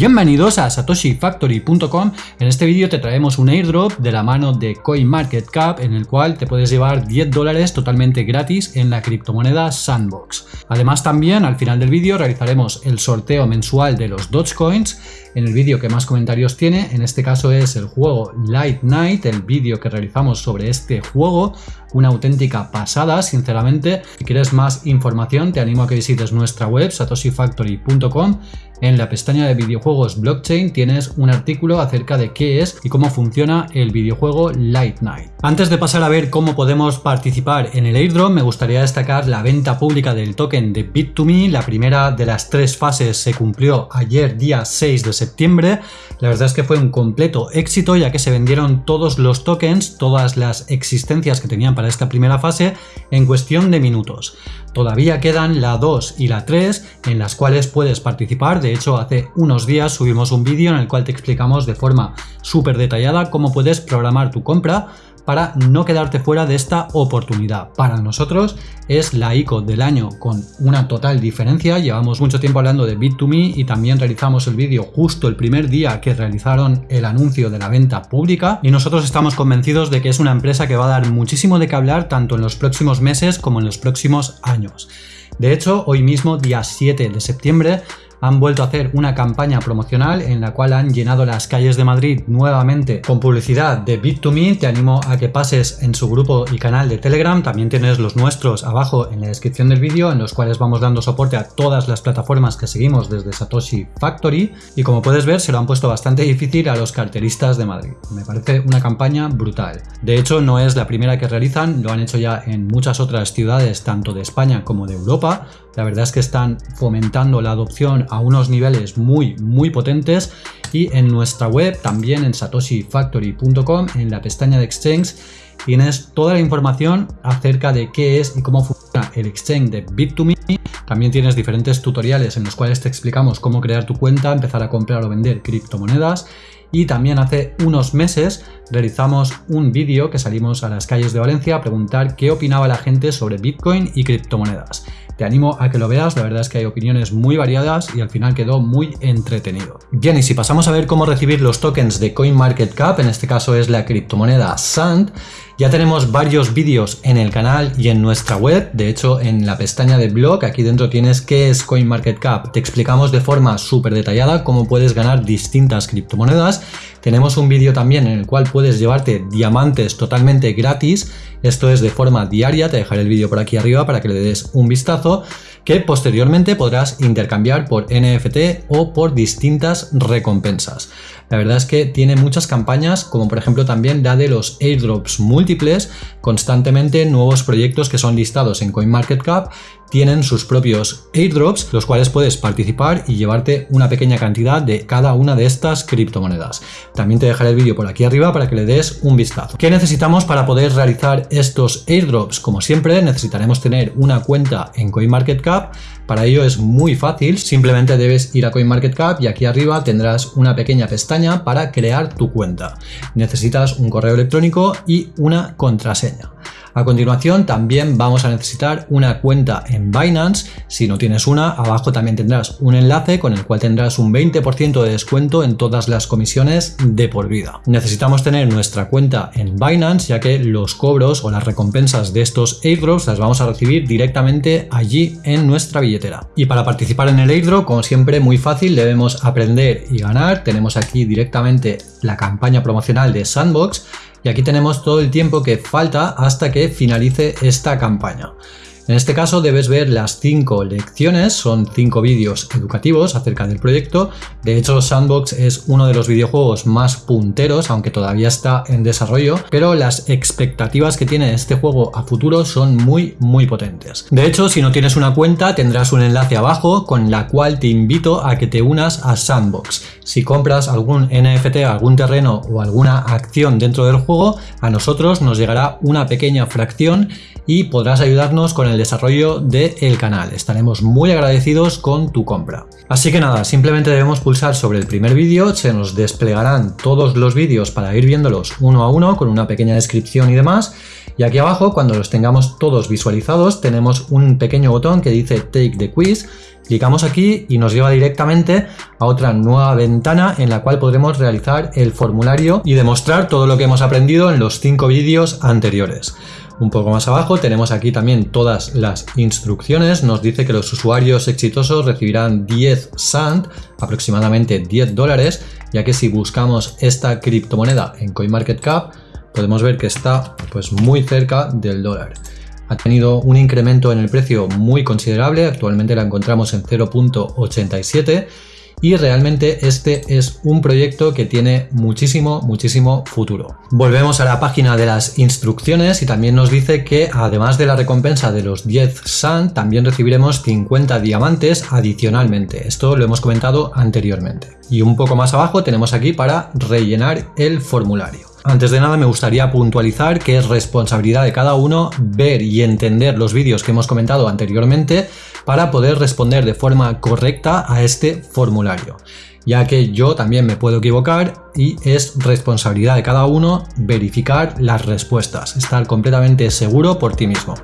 Bienvenidos a satoshifactory.com. En este vídeo te traemos un airdrop de la mano de CoinMarketCap en el cual te puedes llevar 10 dólares totalmente gratis en la criptomoneda Sandbox. Además también al final del vídeo realizaremos el sorteo mensual de los Dogecoins en el vídeo que más comentarios tiene, en este caso es el juego Light Night, el vídeo que realizamos sobre este juego, una auténtica pasada, sinceramente. Si quieres más información, te animo a que visites nuestra web, satoshifactory.com. En la pestaña de videojuegos blockchain tienes un artículo acerca de qué es y cómo funciona el videojuego Light Night. Antes de pasar a ver cómo podemos participar en el airdrop, me gustaría destacar la venta pública del token de Bit2Me. La primera de las tres fases se cumplió ayer, día 6 de septiembre. La verdad es que fue un completo éxito ya que se vendieron todos los tokens, todas las existencias que tenían para esta primera fase en cuestión de minutos. Todavía quedan la 2 y la 3 en las cuales puedes participar. De hecho, hace unos días subimos un vídeo en el cual te explicamos de forma súper detallada cómo puedes programar tu compra para no quedarte fuera de esta oportunidad. Para nosotros es la ICO del año con una total diferencia. Llevamos mucho tiempo hablando de Bit2Me y también realizamos el vídeo justo el primer día que realizaron el anuncio de la venta pública y nosotros estamos convencidos de que es una empresa que va a dar muchísimo de qué hablar tanto en los próximos meses como en los próximos años. De hecho, hoy mismo, día 7 de septiembre, han vuelto a hacer una campaña promocional en la cual han llenado las calles de Madrid nuevamente con publicidad de Bit2Me. Te animo a que pases en su grupo y canal de Telegram. También tienes los nuestros abajo en la descripción del vídeo en los cuales vamos dando soporte a todas las plataformas que seguimos desde Satoshi Factory. Y como puedes ver se lo han puesto bastante difícil a los carteristas de Madrid. Me parece una campaña brutal. De hecho no es la primera que realizan, lo han hecho ya en muchas otras ciudades tanto de España como de Europa. La verdad es que están fomentando la adopción a unos niveles muy muy potentes y en nuestra web también en satoshifactory.com en la pestaña de exchange tienes toda la información acerca de qué es y cómo funciona el exchange de Bit2Me. También tienes diferentes tutoriales en los cuales te explicamos cómo crear tu cuenta, empezar a comprar o vender criptomonedas y también hace unos meses realizamos un vídeo que salimos a las calles de Valencia a preguntar qué opinaba la gente sobre Bitcoin y criptomonedas. Te animo a que lo veas, la verdad es que hay opiniones muy variadas y al final quedó muy entretenido. Bien, y si pasamos a ver cómo recibir los tokens de CoinMarketCap, en este caso es la criptomoneda SAND, ya tenemos varios vídeos en el canal y en nuestra web, de hecho en la pestaña de blog aquí dentro tienes qué es CoinMarketCap, te explicamos de forma súper detallada cómo puedes ganar distintas criptomonedas. Tenemos un vídeo también en el cual puedes llevarte diamantes totalmente gratis, esto es de forma diaria, te dejaré el vídeo por aquí arriba para que le des un vistazo, que posteriormente podrás intercambiar por NFT o por distintas recompensas. La verdad es que tiene muchas campañas, como por ejemplo también la de los airdrops múltiples, constantemente nuevos proyectos que son listados en CoinMarketCap tienen sus propios airdrops, los cuales puedes participar y llevarte una pequeña cantidad de cada una de estas criptomonedas. También te dejaré el vídeo por aquí arriba para que le des un vistazo. ¿Qué necesitamos para poder realizar estos airdrops? Como siempre, necesitaremos tener una cuenta en CoinMarketCap. Para ello es muy fácil, simplemente debes ir a CoinMarketCap y aquí arriba tendrás una pequeña pestaña para crear tu cuenta. Necesitas un correo electrónico y una contraseña. A continuación también vamos a necesitar una cuenta en Binance. Si no tienes una, abajo también tendrás un enlace con el cual tendrás un 20% de descuento en todas las comisiones de por vida. Necesitamos tener nuestra cuenta en Binance ya que los cobros o las recompensas de estos airdrops las vamos a recibir directamente allí en nuestra billetera. Y para participar en el airdrop, como siempre, muy fácil, debemos aprender y ganar. Tenemos aquí directamente la campaña promocional de Sandbox y aquí tenemos todo el tiempo que falta hasta que finalice esta campaña. En este caso debes ver las cinco lecciones, son cinco vídeos educativos acerca del proyecto. De hecho, Sandbox es uno de los videojuegos más punteros, aunque todavía está en desarrollo, pero las expectativas que tiene este juego a futuro son muy, muy potentes. De hecho, si no tienes una cuenta, tendrás un enlace abajo con la cual te invito a que te unas a Sandbox. Si compras algún NFT, algún terreno o alguna acción dentro del juego, a nosotros nos llegará una pequeña fracción y podrás ayudarnos con el desarrollo del canal. Estaremos muy agradecidos con tu compra. Así que nada, simplemente debemos pulsar sobre el primer vídeo, se nos desplegarán todos los vídeos para ir viéndolos uno a uno con una pequeña descripción y demás Y aquí abajo, cuando los tengamos todos visualizados, tenemos un pequeño botón que dice Take the Quiz. Clicamos aquí y nos lleva directamente a otra nueva ventana en la cual podremos realizar el formulario y demostrar todo lo que hemos aprendido en los cinco vídeos anteriores. Un poco más abajo tenemos aquí también todas las instrucciones. Nos dice que los usuarios exitosos recibirán 10 SAND, aproximadamente 10 dólares, ya que si buscamos esta criptomoneda en CoinMarketCap, podemos ver que está pues muy cerca del dólar. Ha tenido un incremento en el precio muy considerable, actualmente la encontramos en 0.87 y realmente este es un proyecto que tiene muchísimo, muchísimo futuro. Volvemos a la página de las instrucciones y también nos dice que además de la recompensa de los 10 SAN, también recibiremos 50 diamantes adicionalmente. Esto lo hemos comentado anteriormente. Y un poco más abajo tenemos aquí para rellenar el formulario. Antes de nada me gustaría puntualizar que es responsabilidad de cada uno ver y entender los vídeos que hemos comentado anteriormente para poder responder de forma correcta a este formulario ya que yo también me puedo equivocar y es responsabilidad de cada uno verificar las respuestas, estar completamente seguro por ti mismo.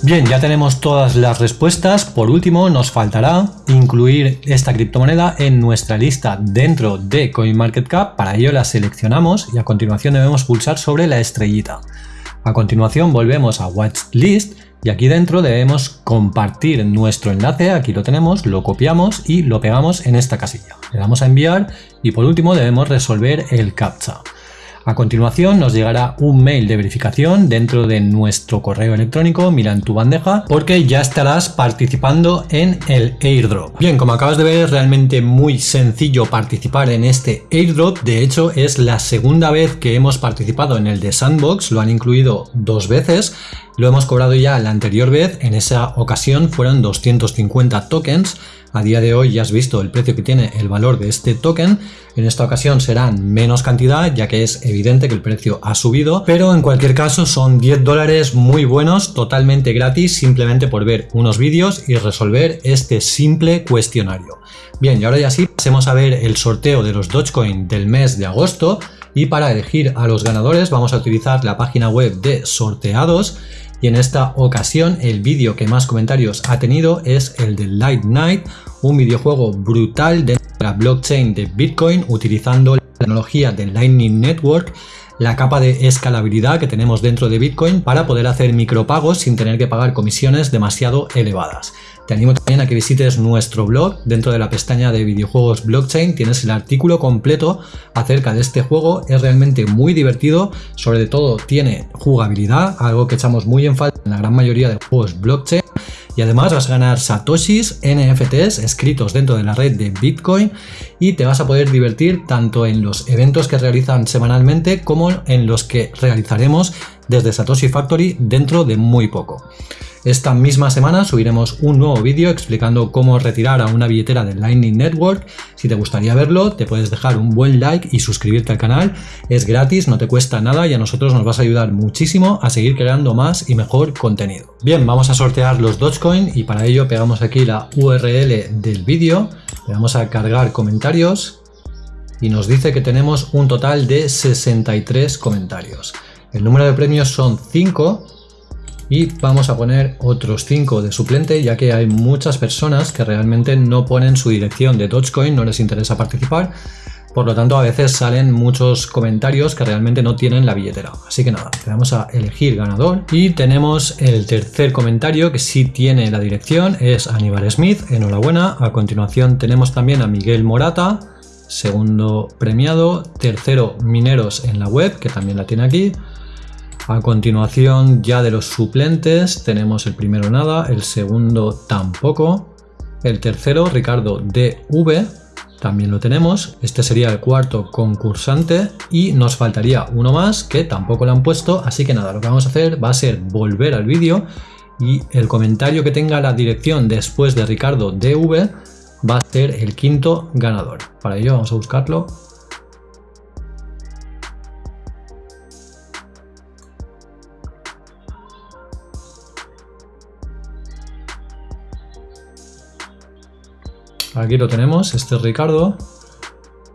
Bien, ya tenemos todas las respuestas. Por último, nos faltará incluir esta criptomoneda en nuestra lista dentro de CoinMarketCap. Para ello la seleccionamos y a continuación debemos pulsar sobre la estrellita. A continuación volvemos a Watchlist y aquí dentro debemos compartir nuestro enlace, aquí lo tenemos, lo copiamos y lo pegamos en esta casilla. Le damos a enviar y por último debemos resolver el CAPTCHA. A continuación nos llegará un mail de verificación dentro de nuestro correo electrónico, mira en tu bandeja, porque ya estarás participando en el airdrop. Bien, como acabas de ver es realmente muy sencillo participar en este airdrop, de hecho es la segunda vez que hemos participado en el de Sandbox, lo han incluido dos veces, lo hemos cobrado ya la anterior vez, en esa ocasión fueron 250 tokens, a día de hoy ya has visto el precio que tiene el valor de este token. En esta ocasión serán menos cantidad ya que es evidente que el precio ha subido. Pero en cualquier caso son 10 dólares muy buenos, totalmente gratis, simplemente por ver unos vídeos y resolver este simple cuestionario. Bien, y ahora ya sí, pasemos a ver el sorteo de los Dogecoin del mes de agosto. Y para elegir a los ganadores vamos a utilizar la página web de sorteados y en esta ocasión el vídeo que más comentarios ha tenido es el de Light Night, un videojuego brutal de la blockchain de Bitcoin utilizando la tecnología de Lightning Network la capa de escalabilidad que tenemos dentro de Bitcoin para poder hacer micropagos sin tener que pagar comisiones demasiado elevadas. Te animo también a que visites nuestro blog. Dentro de la pestaña de videojuegos blockchain tienes el artículo completo acerca de este juego. Es realmente muy divertido. Sobre todo tiene jugabilidad, algo que echamos muy en falta en la gran mayoría de juegos blockchain. Y además vas a ganar satoshis, NFTs escritos dentro de la red de Bitcoin y te vas a poder divertir tanto en los eventos que realizan semanalmente como en los que realizaremos desde Satoshi Factory dentro de muy poco. Esta misma semana subiremos un nuevo vídeo explicando cómo retirar a una billetera de Lightning Network. Si te gustaría verlo, te puedes dejar un buen like y suscribirte al canal. Es gratis, no te cuesta nada y a nosotros nos vas a ayudar muchísimo a seguir creando más y mejor contenido. Bien, vamos a sortear los Dogecoin y para ello pegamos aquí la URL del vídeo. Le vamos a cargar comentarios y nos dice que tenemos un total de 63 comentarios. El número de premios son 5 y vamos a poner otros 5 de suplente ya que hay muchas personas que realmente no ponen su dirección de Dogecoin, no les interesa participar. Por lo tanto a veces salen muchos comentarios que realmente no tienen la billetera. Así que nada, le vamos a elegir ganador. Y tenemos el tercer comentario que sí tiene la dirección es Aníbal Smith, enhorabuena. A continuación tenemos también a Miguel Morata segundo premiado, tercero Mineros en la web que también la tiene aquí a continuación ya de los suplentes tenemos el primero nada, el segundo tampoco. El tercero, Ricardo DV, también lo tenemos. Este sería el cuarto concursante y nos faltaría uno más que tampoco lo han puesto. Así que nada, lo que vamos a hacer va a ser volver al vídeo y el comentario que tenga la dirección después de Ricardo DV va a ser el quinto ganador. Para ello vamos a buscarlo Aquí lo tenemos, este es Ricardo.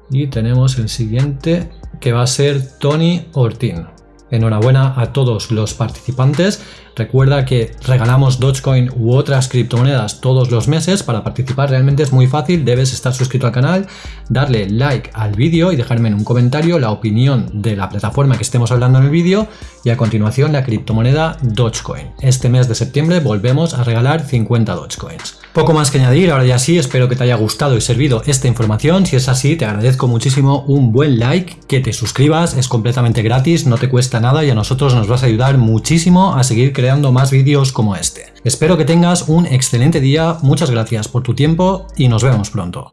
Y tenemos el siguiente que va a ser Tony Ortín. Enhorabuena a todos los participantes. Recuerda que regalamos Dogecoin u otras criptomonedas todos los meses. Para participar realmente es muy fácil. Debes estar suscrito al canal, darle like al vídeo y dejarme en un comentario la opinión de la plataforma que estemos hablando en el vídeo. Y a continuación la criptomoneda Dogecoin. Este mes de septiembre volvemos a regalar 50 Dogecoins. Poco más que añadir, ahora ya sí, espero que te haya gustado y servido esta información. Si es así, te agradezco muchísimo un buen like, que te suscribas, es completamente gratis, no te cuesta nada y a nosotros nos vas a ayudar muchísimo a seguir creando más vídeos como este. Espero que tengas un excelente día, muchas gracias por tu tiempo y nos vemos pronto.